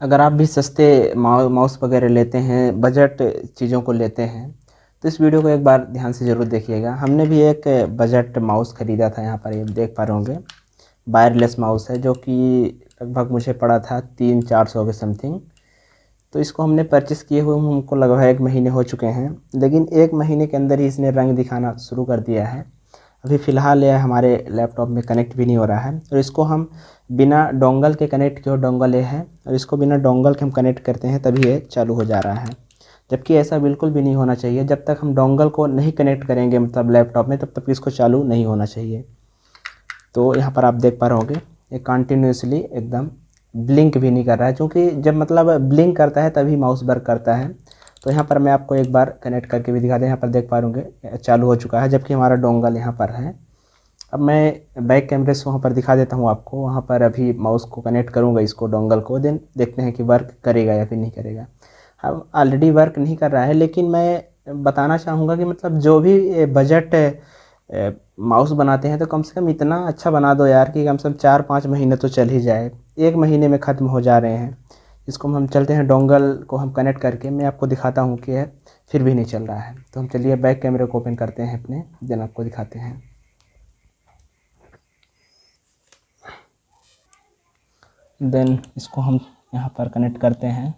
अगर आप भी सस्ते माउस वगैरह लेते हैं, बजट चीज़ों को लेते हैं तो इस वीडियो को एक बार ध्यान से ज़रूर देखिएगा। हमने भी एक बजट माउस ख़रीदा था यहाँ पर, ये देख पा रहे होंगे। वायरलेस माउस है, जो कि लगभग मुझे पड़ा था तीन चार सौ के समथिंग। तो इसको हमने परचेस किए हुए, हमको लगभग एक महीने हो चुके हैं। लेकिन एक महीने के अंदर ही इसने रंग दिखाना शुरू कर दिया है। अभी फ़िलहाल यह हमारे लैपटॉप में कनेक्ट भी नहीं हो रहा है। और इसको हम बिना डोंगल के कनेक्ट किए डोंगल ये है और इसको बिना डोंगल के हम कनेक्ट करते हैं, तभी ये चालू हो जा रहा है। जबकि ऐसा बिल्कुल भी नहीं होना चाहिए। जब तक हम डोंगल को नहीं कनेक्ट करेंगे मतलब लैपटॉप में, तब तक इसको चालू नहीं होना चाहिए। तो यहाँ पर आप देख पा रहे होंगे ये कंटिन्यूसली एकदम ब्लिंक भी नहीं कर रहा है। क्योंकि जब मतलब ब्लिंक करता है, तभी माउस वर्क करता है। तो यहाँ पर मैं आपको एक बार कनेक्ट करके भी दिखा दें, यहाँ पर देख पा रहे चालू हो चुका है, जबकि हमारा डोंगल यहाँ पर है। अब मैं बैक कैमरे से वहाँ पर दिखा देता हूँ आपको, वहाँ पर अभी माउस को कनेक्ट करूँगा इसको डोंगल को देन देखते हैं कि वर्क करेगा या फिर नहीं करेगा। अब ऑलरेडी वर्क नहीं कर रहा है, लेकिन मैं बताना चाहूँगा कि मतलब जो भी बजट माउस बनाते हैं तो कम से कम इतना अच्छा बना दो यार कि कम से कम चार पाँच महीने तो चल ही जाए। एक महीने में ख़त्म हो जा रहे हैं। इसको हम चलते हैं डोंगल को हम कनेक्ट करके, मैं आपको दिखाता हूँ कि फिर भी नहीं चल रहा है। तो हम चलिए बैक कैमरे को ओपन करते हैं अपने देन आपको दिखाते हैं। देन इसको हम यहाँ पर कनेक्ट करते हैं।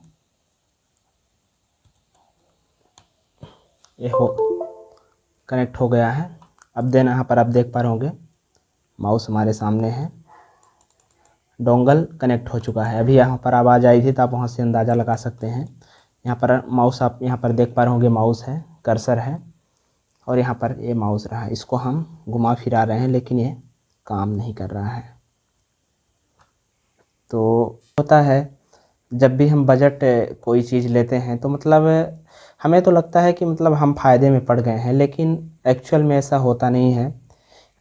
ये हो कनेक्ट हो गया है। अब देन यहाँ पर आप देख पा रहे होंगे माउस हमारे सामने है। डोंगल कनेक्ट हो चुका है। अभी यहाँ पर आवाज़ आई थी तो आप वहाँ से अंदाज़ा लगा सकते हैं। यहाँ पर माउस आप यहाँ पर देख पा रहे होंगे, माउस है, कर्सर है और यहाँ पर ये माउस रहा है। इसको हम घुमा फिरा रहे हैं, लेकिन ये काम नहीं कर रहा है। तो होता है, जब भी हम बजट कोई चीज़ लेते हैं तो मतलब हमें तो लगता है कि मतलब हम फ़ायदे में पड़ गए हैं, लेकिन एक्चुअल में ऐसा होता नहीं है।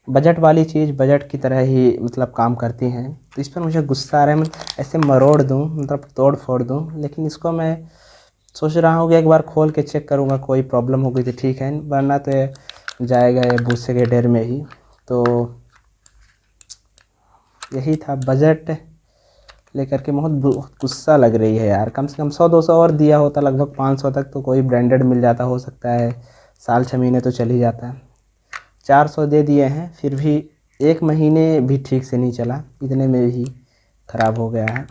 बजट वाली चीज़ बजट की तरह ही मतलब काम करती हैं। तो इस पर मुझे गुस्सा आ रहा है, मैं ऐसे मरोड़ दूँ मतलब तोड़ फोड़ दूँ, लेकिन इसको मैं सोच रहा हूँ कि एक बार खोल के चेक करूँगा, कोई प्रॉब्लम हो गई तो ठीक है, वरना तो जाएगा ये भूसे के ढेर में ही। तो यही था बजट लेकर के, बहुत गुस्सा लग रही है यार। कम से कम सौ, दो सौ और दिया होता, लगभग पाँच सौ तक तो कोई ब्रांडेड मिल जाता, हो सकता है साल छः महीने तो चल ही जाता। है चार सौ दे दिए हैं, फिर भी एक महीने भी ठीक से नहीं चला, इतने में भी ख़राब हो गया है।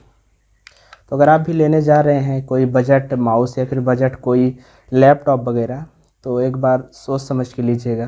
तो अगर आप भी लेने जा रहे हैं, कोई बजट माउस या फिर बजट कोई लैपटॉप वगैरह तो एक बार सोच समझ के लीजिएगा।